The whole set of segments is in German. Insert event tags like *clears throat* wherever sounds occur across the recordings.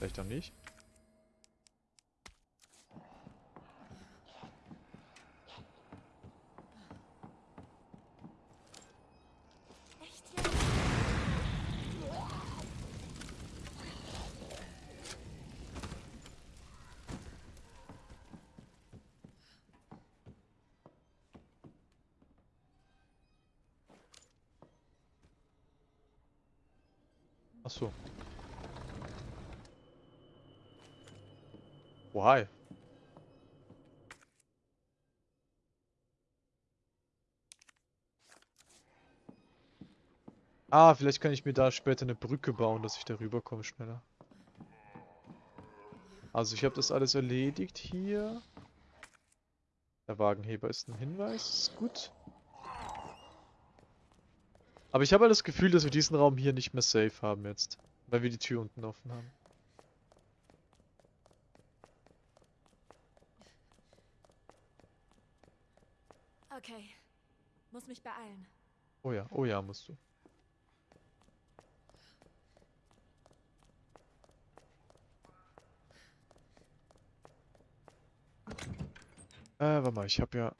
Vielleicht auch nicht. Echt jetzt? Ach so. Why? Ah, vielleicht kann ich mir da später eine Brücke bauen, dass ich da rüberkomme schneller. Also ich habe das alles erledigt hier. Der Wagenheber ist ein Hinweis, ist gut. Aber ich habe halt das Gefühl, dass wir diesen Raum hier nicht mehr safe haben jetzt. Weil wir die Tür unten offen haben. Okay. Muss mich beeilen. Oh ja, oh ja, musst du. Äh, warte mal, ich habe ja...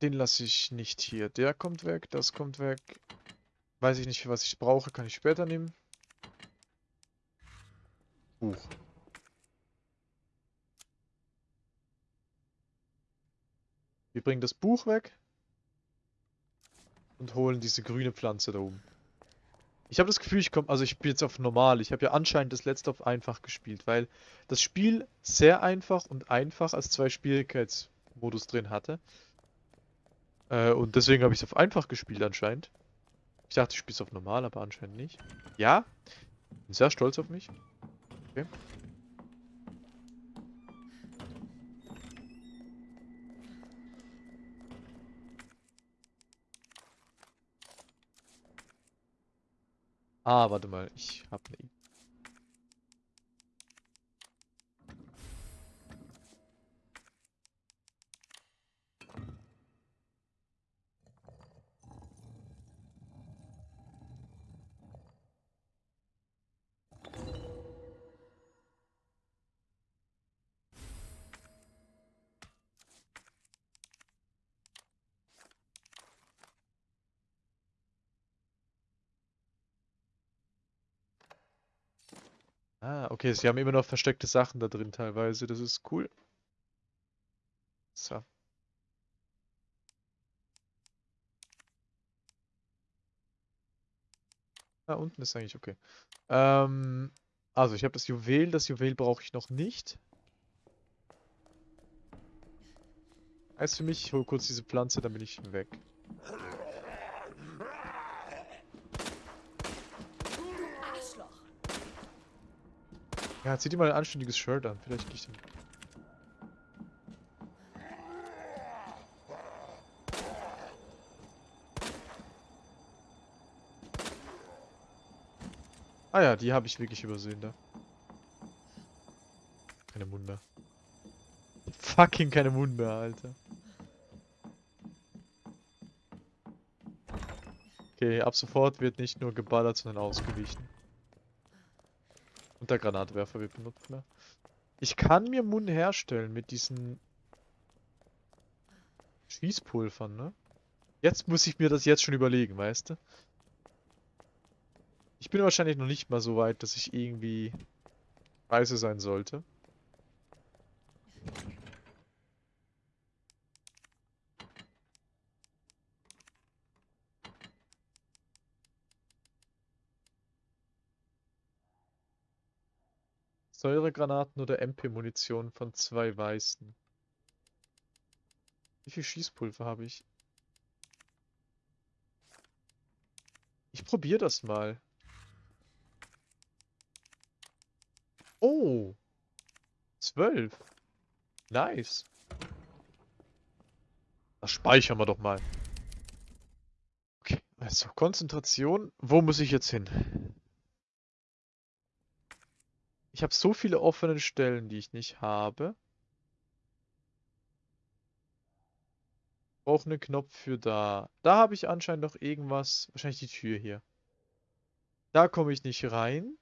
Den lasse ich nicht hier. Der kommt weg, das kommt weg. Weiß ich nicht, was ich brauche, kann ich später nehmen. Buch. Bringen das Buch weg und holen diese grüne Pflanze da oben. Ich habe das Gefühl, ich komme, also ich spiele jetzt auf normal. Ich habe ja anscheinend das letzte auf einfach gespielt, weil das Spiel sehr einfach und einfach als zwei Schwierigkeitsmodus drin hatte. Äh, und deswegen habe ich es auf einfach gespielt anscheinend. Ich dachte, ich spiele es auf normal, aber anscheinend nicht. Ja, bin sehr stolz auf mich. Okay. Ah, warte mal, ich habe eine Idee. Ah, okay, sie haben immer noch versteckte Sachen da drin teilweise. Das ist cool. So. Da unten ist eigentlich okay. Ähm, also ich habe das Juwel. Das Juwel brauche ich noch nicht. Heißt für mich, ich hole kurz diese Pflanze, dann bin ich weg. Ja, zieh dir mal ein anständiges Shirt an. Vielleicht nicht. Ah ja, die habe ich wirklich übersehen da. Keine Munde. Fucking keine Munde, Alter. Okay, ab sofort wird nicht nur geballert, sondern ausgewichen. Der Granatwerfer wird benutzt mehr. Ich kann mir Mun herstellen mit diesen Schießpulvern, ne? Jetzt muss ich mir das jetzt schon überlegen, weißt du? Ich bin wahrscheinlich noch nicht mal so weit, dass ich irgendwie weise sein sollte. Säuregranaten oder MP-Munition von zwei weißen. Wie viel Schießpulver habe ich? Ich probiere das mal. Oh! Zwölf. Nice. Das speichern wir doch mal. Okay, also Konzentration. Wo muss ich jetzt hin? Ich habe so viele offene Stellen, die ich nicht habe. Brauche einen Knopf für da. Da habe ich anscheinend noch irgendwas. Wahrscheinlich die Tür hier. Da komme ich nicht rein.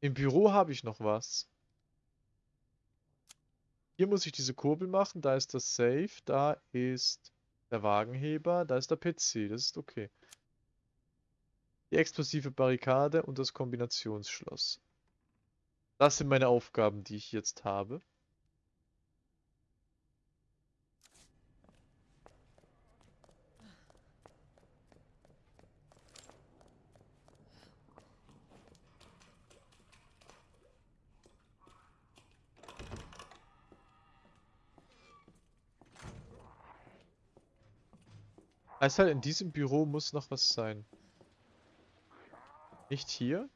Im Büro habe ich noch was. Hier muss ich diese Kurbel machen. Da ist das Safe. Da ist der Wagenheber. Da ist der PC. Das ist okay. Die explosive Barrikade und das Kombinationsschloss. Das sind meine Aufgaben, die ich jetzt habe. Halt, in diesem Büro muss noch was sein. Nicht hier?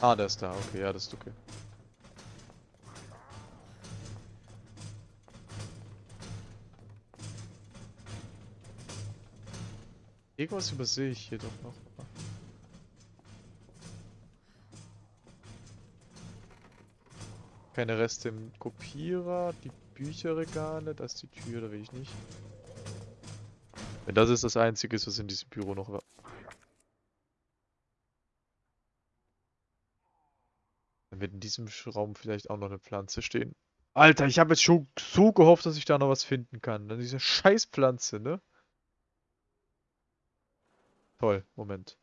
Ah, der ist da. Okay, ja, das ist okay. Irgendwas übersehe ich hier doch noch. Keine Reste im Kopierer, die Bücherregale, das ist die Tür, da will ich nicht. Wenn das ist das Einzige, was in diesem Büro noch war. Dann wird in diesem Raum vielleicht auch noch eine Pflanze stehen. Alter, ich habe jetzt schon so gehofft, dass ich da noch was finden kann. Dann diese Scheißpflanze, ne? Toll, Moment.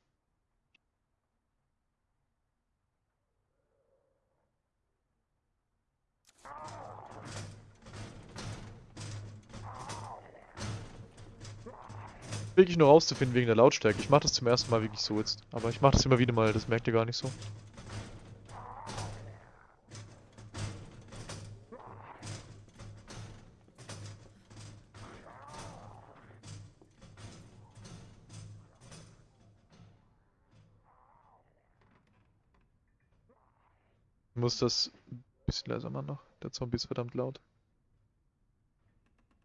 Wirklich nur rauszufinden wegen der Lautstärke. Ich mache das zum ersten Mal wirklich so jetzt. Aber ich mache das immer wieder mal, das merkt ihr gar nicht so. Ich muss das ein bisschen leiser machen noch. Der Zombie ist verdammt laut.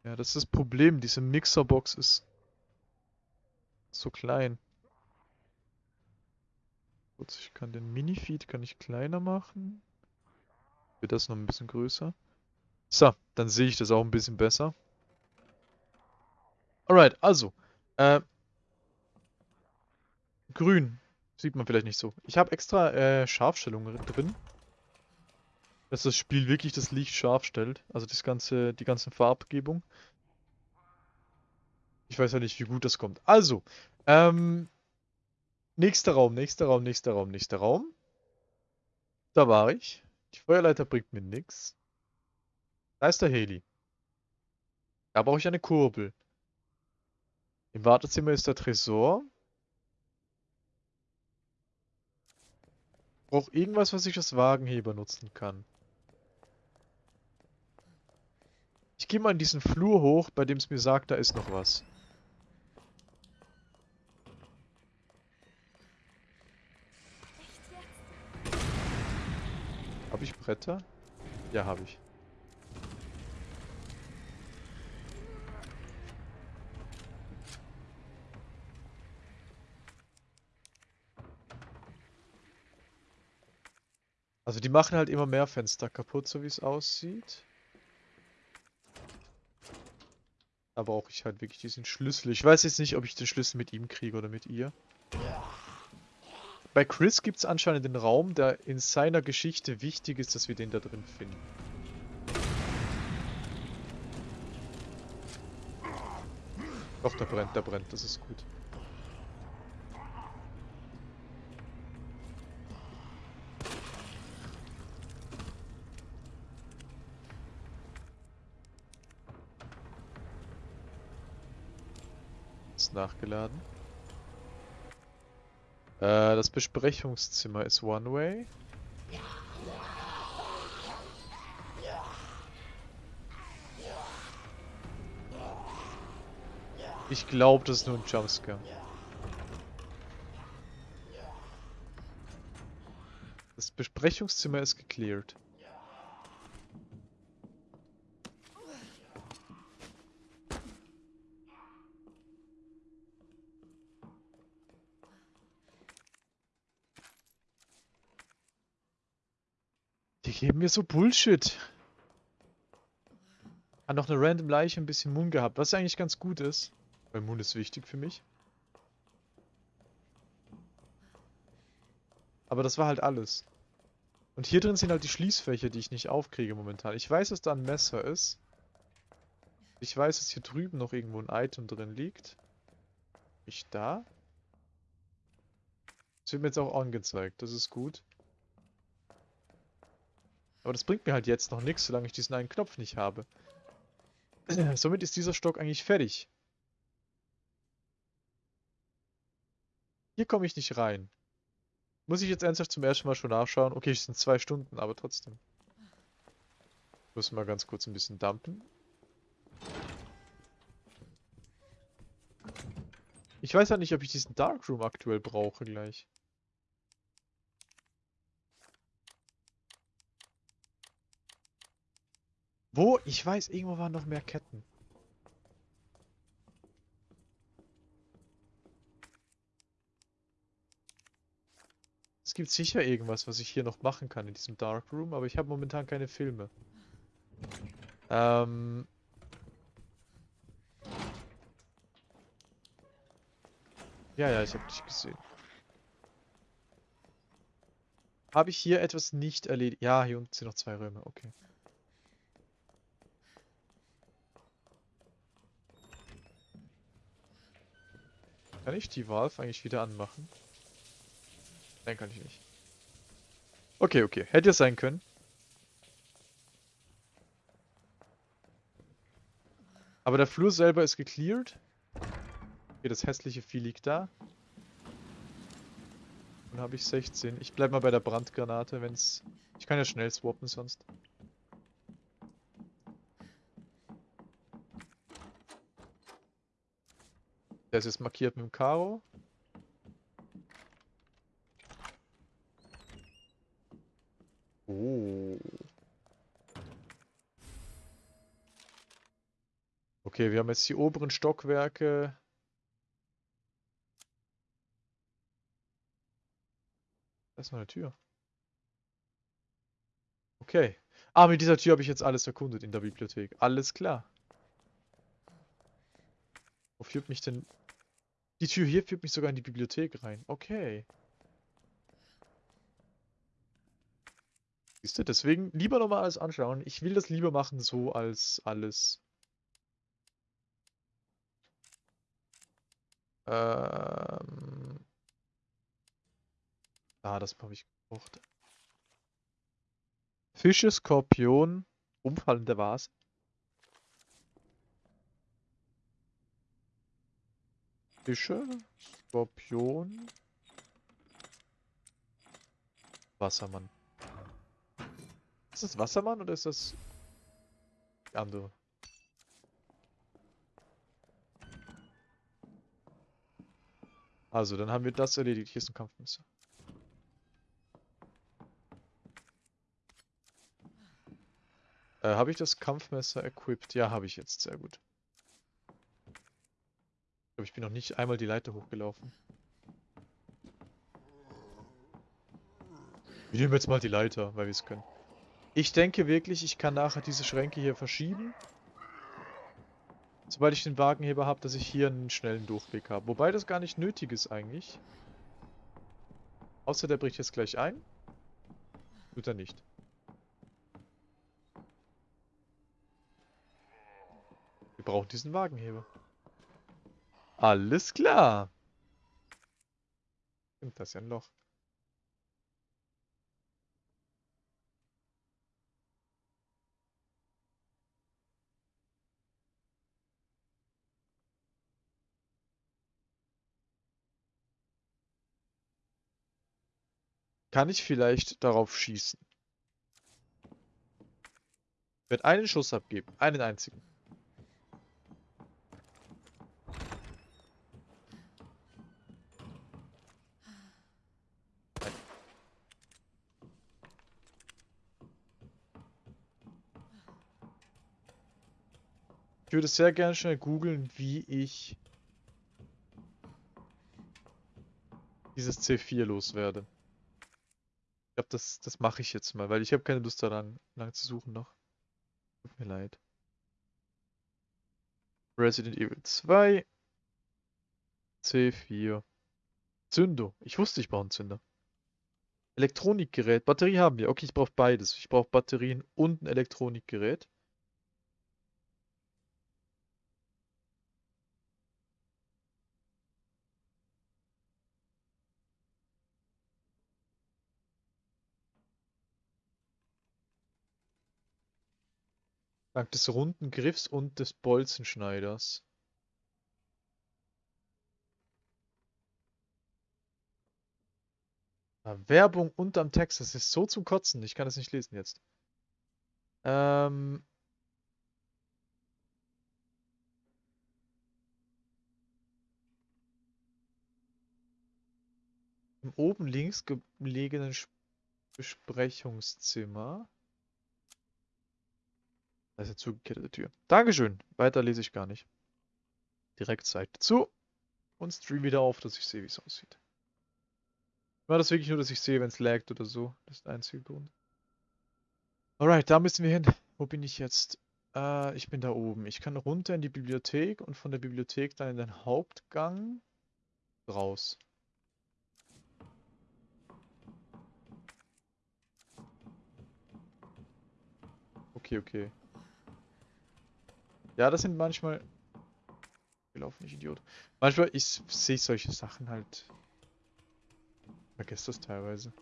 Ja, das ist das Problem. Diese Mixerbox ist so klein. Kurz, ich kann den Mini-Feed kann ich kleiner machen. Wird das noch ein bisschen größer. So, dann sehe ich das auch ein bisschen besser. Alright, also. Äh, grün. Sieht man vielleicht nicht so. Ich habe extra äh, Scharfstellungen drin dass das Spiel wirklich das Licht scharf stellt. Also das ganze, die ganze Farbgebung. Ich weiß ja nicht, wie gut das kommt. Also, ähm, nächster Raum, nächster Raum, nächster Raum, nächster Raum. Da war ich. Die Feuerleiter bringt mir nichts. Da ist der Heli. Da brauche ich eine Kurbel. Im Wartezimmer ist der Tresor. Brauche irgendwas, was ich als Wagenheber nutzen kann. Ich gehe mal in diesen Flur hoch, bei dem es mir sagt, da ist noch was. Habe ich Bretter? Ja, habe ich. Also die machen halt immer mehr Fenster kaputt, so wie es aussieht. Da brauche ich halt wirklich diesen Schlüssel. Ich weiß jetzt nicht, ob ich den Schlüssel mit ihm kriege oder mit ihr. Bei Chris gibt es anscheinend den Raum, der in seiner Geschichte wichtig ist, dass wir den da drin finden. Doch, der brennt, der brennt, das ist gut. nachgeladen. Äh, das Besprechungszimmer ist One-Way. Ich glaube, das ist nur ein Jumpscare. Das Besprechungszimmer ist gecleared. Geben mir so Bullshit. Hat noch eine random Leiche, ein bisschen Moon gehabt, was eigentlich ganz gut ist. Weil Moon ist wichtig für mich. Aber das war halt alles. Und hier drin sind halt die Schließfächer, die ich nicht aufkriege momentan. Ich weiß, dass da ein Messer ist. Ich weiß, dass hier drüben noch irgendwo ein Item drin liegt. Ich da? Das wird mir jetzt auch angezeigt, das ist gut. Aber das bringt mir halt jetzt noch nichts, solange ich diesen einen Knopf nicht habe. *clears throat* Somit ist dieser Stock eigentlich fertig. Hier komme ich nicht rein. Muss ich jetzt ernsthaft zum ersten Mal schon nachschauen? Okay, es sind zwei Stunden, aber trotzdem. Müssen wir ganz kurz ein bisschen dumpen. Ich weiß ja nicht, ob ich diesen Darkroom aktuell brauche gleich. Wo? Ich weiß, irgendwo waren noch mehr Ketten. Es gibt sicher irgendwas, was ich hier noch machen kann in diesem Darkroom, aber ich habe momentan keine Filme. Ähm... Ja, ja, ich habe dich gesehen. Habe ich hier etwas nicht erledigt? Ja, hier unten sind noch zwei Räume, okay. Kann ich die Valve eigentlich wieder anmachen? Nein, kann ich nicht. Okay, okay. Hätte es sein können. Aber der Flur selber ist gecleared. Okay, das hässliche Vieh liegt da. Dann habe ich 16. Ich bleib mal bei der Brandgranate, wenn's... Ich kann ja schnell swappen sonst. Ist jetzt markiert mit dem Karo. Oh. Okay, wir haben jetzt die oberen Stockwerke. Da ist noch eine Tür. Okay. Ah, mit dieser Tür habe ich jetzt alles erkundet in der Bibliothek. Alles klar. Wo führt mich denn... Die Tür hier führt mich sogar in die Bibliothek rein. Okay. Siehst du, deswegen lieber nochmal alles anschauen. Ich will das lieber machen so als alles. Ähm... Ah, das habe ich gebraucht. Fische, Skorpion, umfallende Vase. Fische, Skorpion, Wassermann. Ist das Wassermann oder ist das andere? Also, dann haben wir das erledigt. Hier ist ein Kampfmesser. Äh, habe ich das Kampfmesser equipped? Ja, habe ich jetzt. Sehr gut. Ich glaube, ich bin noch nicht einmal die Leiter hochgelaufen. Wir nehmen jetzt mal die Leiter, weil wir es können. Ich denke wirklich, ich kann nachher diese Schränke hier verschieben. Sobald ich den Wagenheber habe, dass ich hier einen schnellen Durchweg habe. Wobei das gar nicht nötig ist eigentlich. Außer der bricht jetzt gleich ein. Tut er nicht. Wir brauchen diesen Wagenheber. Alles klar. Stimmt, das ja ein Loch. Kann ich vielleicht darauf schießen? Werde einen Schuss abgeben. Einen einzigen. Ich würde sehr gerne schnell googeln, wie ich dieses C4 loswerde. Ich glaube, das, das mache ich jetzt mal, weil ich habe keine Lust daran, lang zu suchen noch. Tut mir leid. Resident Evil 2. C4. Zündo. Ich wusste, ich brauche einen Zünder. Elektronikgerät. Batterie haben wir. Okay, ich brauche beides. Ich brauche Batterien und ein Elektronikgerät. Dank des runden Griffs und des Bolzenschneiders. Werbung unterm Text, das ist so zum Kotzen. Ich kann das nicht lesen jetzt. Ähm. Im oben links gelegenen Besprechungszimmer. Das ist Tür. Dankeschön. Weiter lese ich gar nicht. Direkt Seite zu. Und Stream wieder auf, dass ich sehe, wie es aussieht. War das wirklich nur, dass ich sehe, wenn es laggt oder so? Das ist der einzige Grund. Alright, da müssen wir hin. Wo bin ich jetzt? Äh, ich bin da oben. Ich kann runter in die Bibliothek und von der Bibliothek dann in den Hauptgang raus. Okay, okay. Ja, das sind manchmal... Wir laufen nicht Idiot. Manchmal ich sehe solche Sachen halt. Vergesst das teilweise.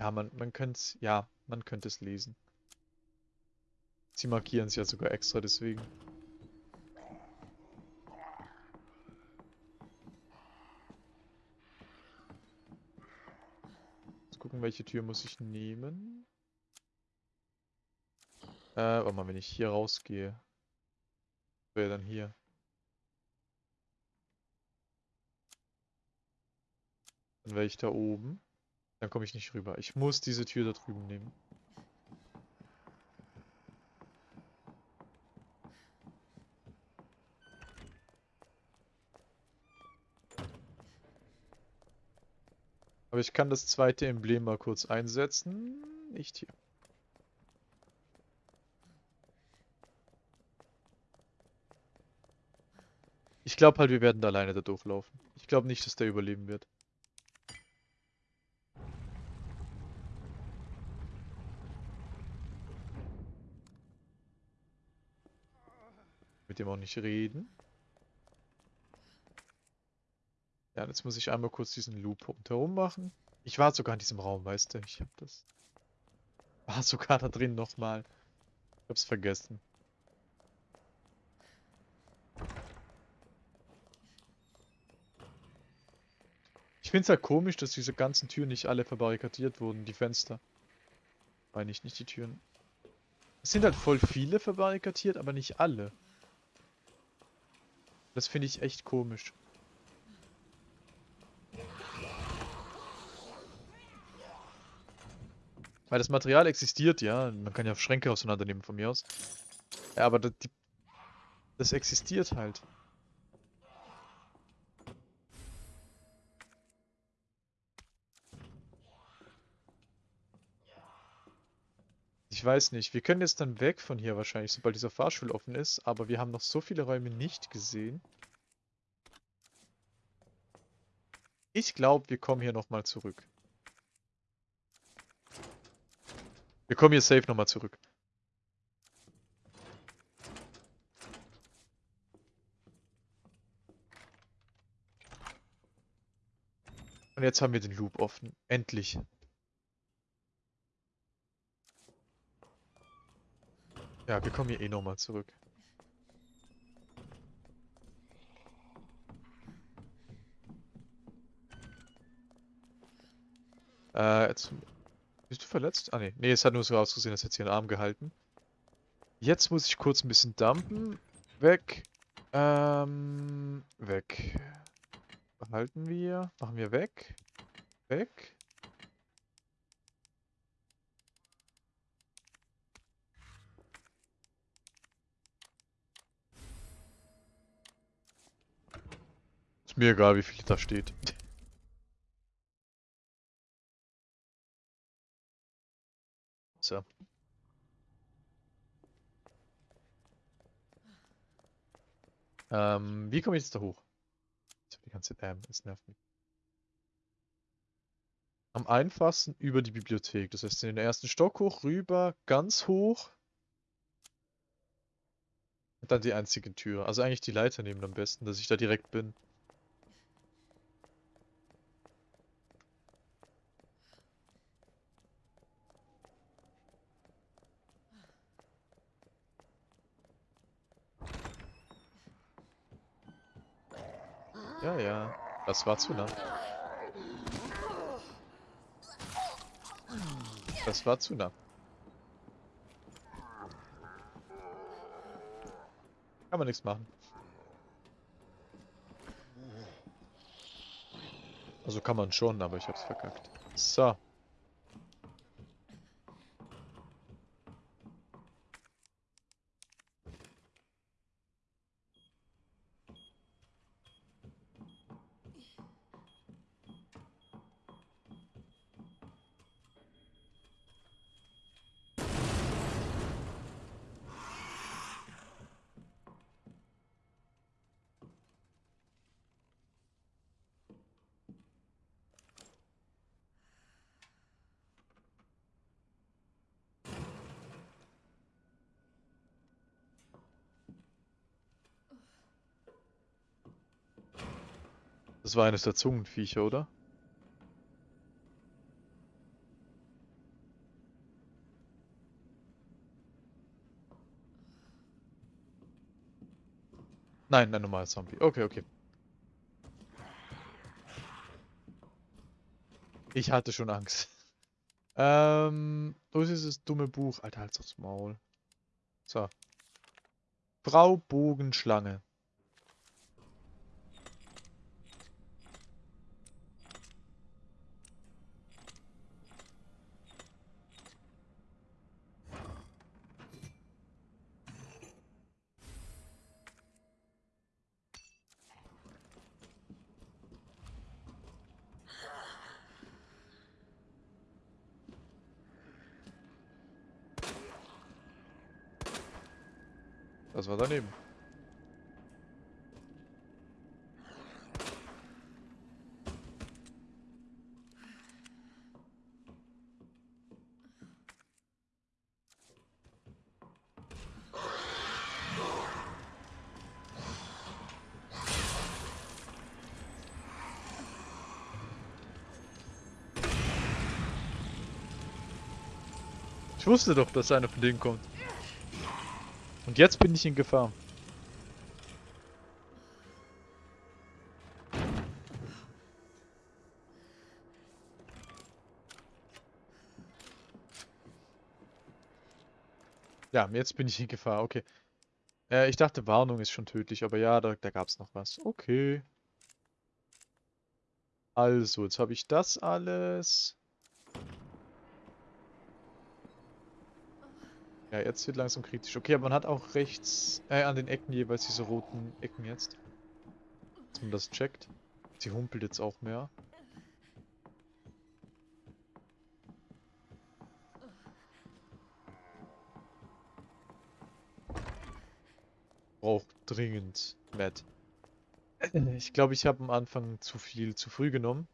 Ja, man, man könnte es, ja, man könnte es lesen. Sie markieren es ja sogar extra deswegen. Jetzt gucken, welche Tür muss ich nehmen. Äh, warte mal, wenn ich hier rausgehe. Wäre dann hier. Dann wäre ich da oben. Dann komme ich nicht rüber. Ich muss diese Tür da drüben nehmen. Aber ich kann das zweite Emblem mal kurz einsetzen. Nicht hier. Ich glaube halt, wir werden da alleine da durchlaufen. Ich glaube nicht, dass der überleben wird. Mit dem auch nicht reden. Ja, jetzt muss ich einmal kurz diesen Loop rundherum machen. Ich war sogar in diesem Raum, weißt du? Ich hab das... War sogar da drin nochmal. Ich hab's vergessen. Ich find's halt komisch, dass diese ganzen Türen nicht alle verbarrikadiert wurden, die Fenster. Meine ich, nicht die Türen. Es sind halt voll viele verbarrikadiert, aber nicht alle. Das finde ich echt komisch. Weil das Material existiert, ja. Man kann ja Schränke auseinandernehmen von mir aus. Ja, aber das, die, das existiert halt. Weiß nicht. Wir können jetzt dann weg von hier wahrscheinlich, sobald dieser Fahrstuhl offen ist. Aber wir haben noch so viele Räume nicht gesehen. Ich glaube, wir kommen hier nochmal zurück. Wir kommen hier safe nochmal zurück. Und jetzt haben wir den Loop offen. Endlich. Ja, wir kommen hier eh nochmal zurück. Äh, jetzt... Bist du verletzt? Ah, ne. Ne, es hat nur so ausgesehen, als hätte sie einen Arm gehalten. Jetzt muss ich kurz ein bisschen dumpen. Weg. Ähm, weg. Behalten wir. Machen wir weg. Weg. Ist mir egal, wie viel da steht. So. Ähm, wie komme ich jetzt da hoch? Die ganze Zeit, ähm, es nervt mich. Am einfachsten über die Bibliothek. Das heißt, in den ersten Stock hoch, rüber, ganz hoch. Und dann die einzige Tür. Also eigentlich die Leiter nehmen am besten, dass ich da direkt bin. Das war zu nah. Das war zu nah. Kann man nichts machen. Also kann man schon, aber ich hab's verkackt. So. Das war eines der Zungenviecher, oder? Nein, ein normaler Zombie. Okay, okay. Ich hatte schon Angst. *laughs* Ähm, wo ist dieses dumme Buch? Alter, halt's aufs Maul. So. Frau Bogenschlange. War daneben. Ich wusste doch, dass einer von denen kommt. Und jetzt bin ich in Gefahr. Ja, jetzt bin ich in Gefahr, okay. Äh, ich dachte, Warnung ist schon tödlich, aber ja, da, da gab es noch was. Okay. Also, jetzt habe ich das alles. Ja, jetzt wird langsam kritisch. Okay, aber man hat auch rechts, äh, an den Ecken jeweils diese roten Ecken jetzt. Dass man das checkt. Sie humpelt jetzt auch mehr. Braucht dringend Matt. Ich glaube, ich habe am Anfang zu viel zu früh genommen.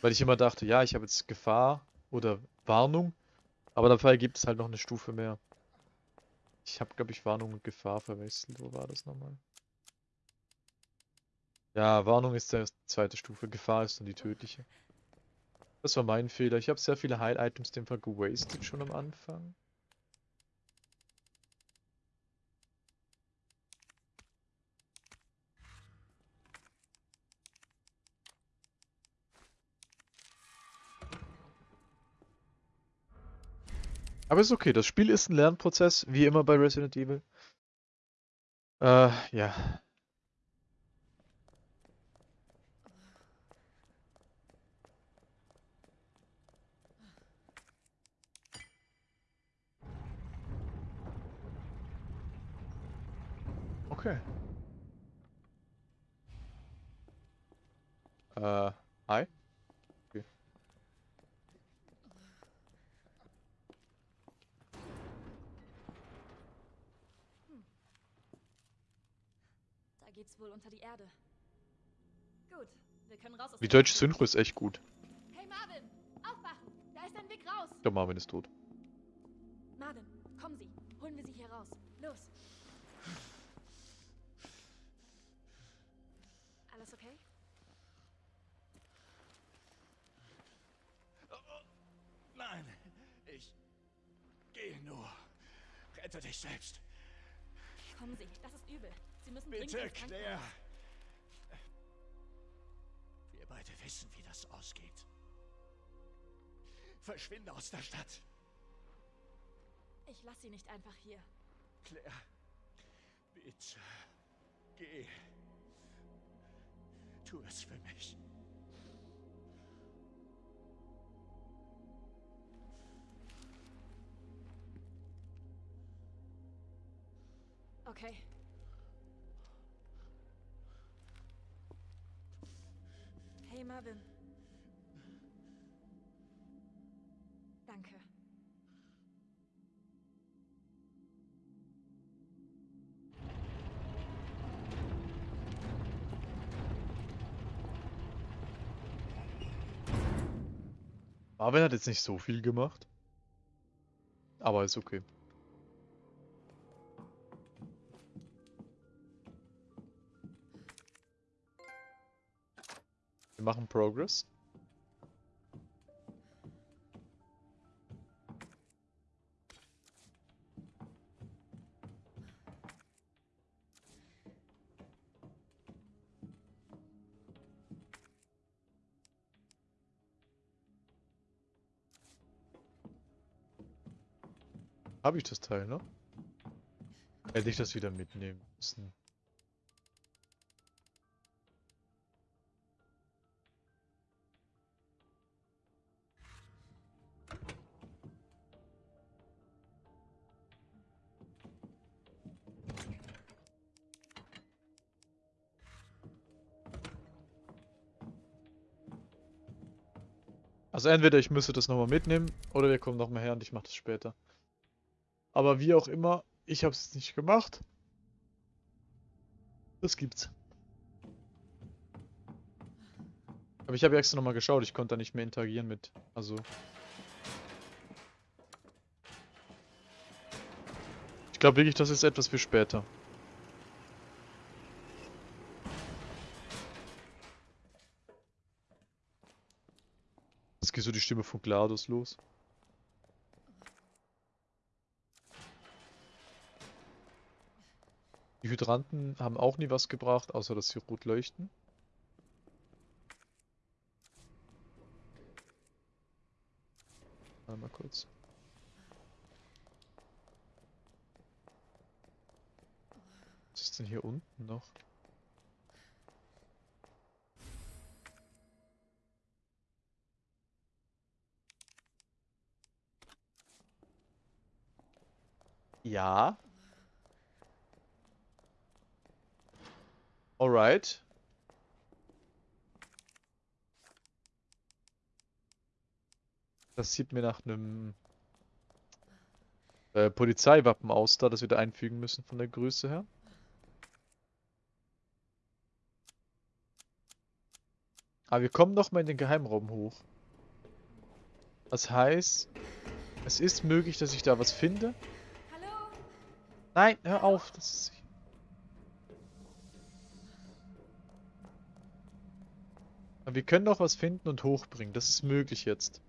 Weil ich immer dachte, ja, ich habe jetzt Gefahr oder Warnung. Aber dafür gibt es halt noch eine Stufe mehr. Ich habe, glaube ich, Warnung und Gefahr verwechselt. Wo war das nochmal? Ja, Warnung ist die zweite Stufe, Gefahr ist dann die tödliche. Das war mein Fehler. Ich habe sehr viele Heil-Items dem Fall gewastet schon am Anfang. Aber ist okay, das Spiel ist ein Lernprozess, wie immer bei Resident Evil. Äh, ja. Okay. Äh, hi? Wohl unter die Erde. Gut, wir können raus aus Die deutsche Synchro ist echt gut. Hey Marvin, aufwachen! Da ist ein Weg raus! Der Marvin ist tot. Marvin, kommen Sie. Holen wir Sie hier raus. Los. Alles okay? Nein, ich gehe nur. Rette dich selbst. Kommen Sie, das ist übel. Sie müssen Bitte, Claire. Wir beide wissen, wie das ausgeht. Verschwinde aus der Stadt. Ich lasse Sie nicht einfach hier. Claire, bitte. Geh. Tu es für mich. Okay. Hey Marvin. Danke. Marvin hat jetzt nicht so viel gemacht. Aber ist okay. Machen Progress. Habe ich das Teil, ne? Hätte ich das wieder mitnehmen müssen. Also entweder ich müsste das nochmal mitnehmen oder wir kommen nochmal her und ich mache das später. Aber wie auch immer, ich habe es nicht gemacht. Das gibt's. Aber ich habe extra nochmal geschaut, ich konnte da nicht mehr interagieren mit. Also. Ich glaube wirklich, das ist etwas für später. Geht so die Stimme von GLaDOS los. Die Hydranten haben auch nie was gebracht, außer dass sie rot leuchten. Mal kurz. Was ist denn hier unten noch? Ja. Alright. Das sieht mir nach einem äh, Polizeiwappen aus, da das wir da einfügen müssen von der Größe her. Aber wir kommen noch mal in den Geheimraum hoch. Das heißt, es ist möglich, dass ich da was finde. Nein, hör auf. Das ist... Wir können noch was finden und hochbringen. Das ist möglich jetzt.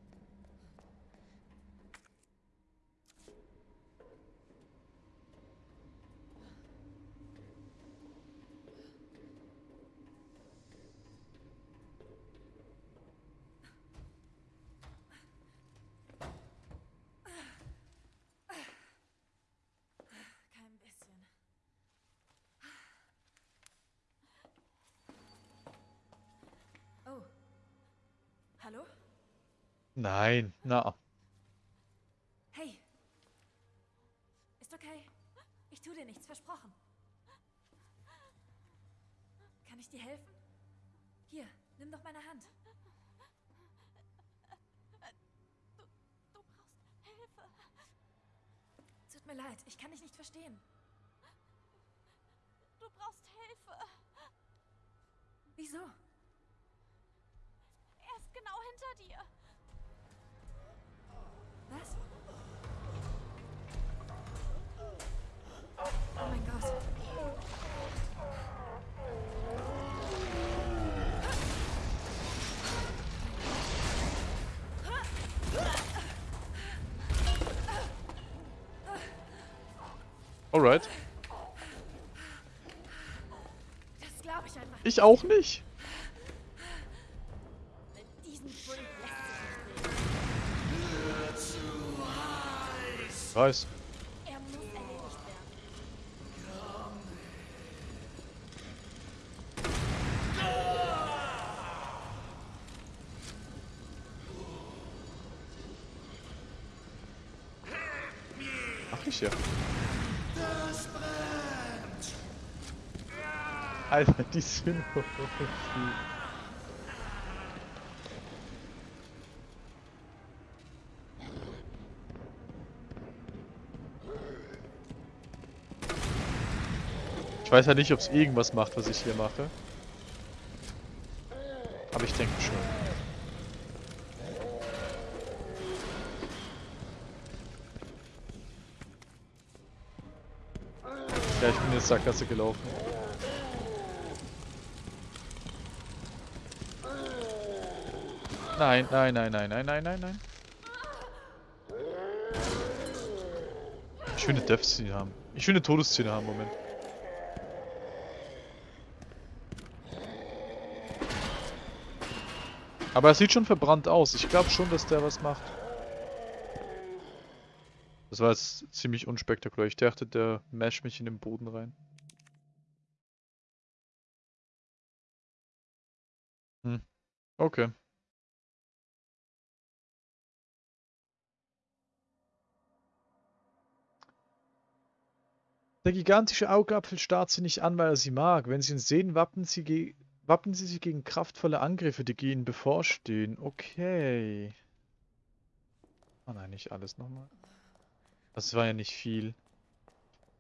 Kein bisschen. Oh. Hallo? Nein, na. Hey. Ist okay. Ich tu dir nichts, versprochen. Kann ich dir helfen? Hier, nimm doch meine Hand. Du, du brauchst Hilfe. Tut mir leid, ich kann dich nicht verstehen. Du brauchst Hilfe. Wieso? Er ist genau hinter dir. Was? Oh mein Gott. Alright. Das glaube ich einfach. Ich auch nicht. Mit Alter, die Synchro. Ich weiß ja nicht, ob es irgendwas macht, was ich hier mache. Aber ich denke schon. Ja, ich bin jetzt Sackgasse gelaufen. Nein, nein, nein, nein, nein, nein, nein, nein. Ich will eine Death-Szene haben. Ich will eine Todesszene haben, Moment. Aber er sieht schon verbrannt aus. Ich glaube schon, dass der was macht. Das war jetzt ziemlich unspektakulär. Ich dachte, der masht mich in den Boden rein. Hm. Okay. Der gigantische Augapfel starrt sie nicht an, weil er sie mag. Wenn sie ihn sehen, wappnen sie, wappnen sie sich gegen kraftvolle Angriffe, die ihnen bevorstehen. Okay. Oh nein, nicht alles nochmal. Das war ja nicht viel.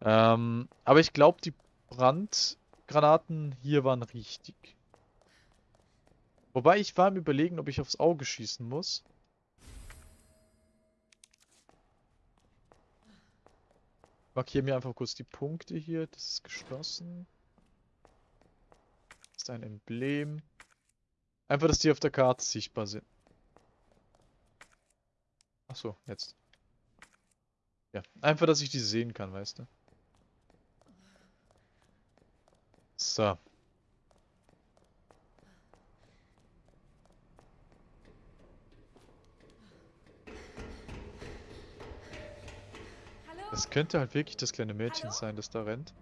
Ähm, aber ich glaube, die Brandgranaten hier waren richtig. Wobei ich war im Überlegen, ob ich aufs Auge schießen muss. Markiere mir einfach kurz die Punkte hier. Das ist geschlossen. Das ist ein Emblem. Einfach, dass die auf der Karte sichtbar sind. Achso, jetzt. Ja, einfach, dass ich die sehen kann, weißt du. So. Das könnte halt wirklich das kleine Mädchen sein, das da rennt.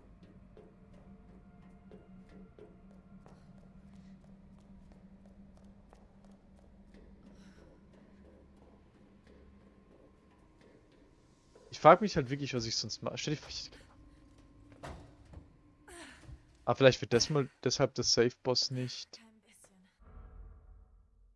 Ich frage mich halt wirklich, was ich sonst mache. Stell dir vor, ich... Ah, vielleicht wird das mal deshalb der Safe-Boss nicht.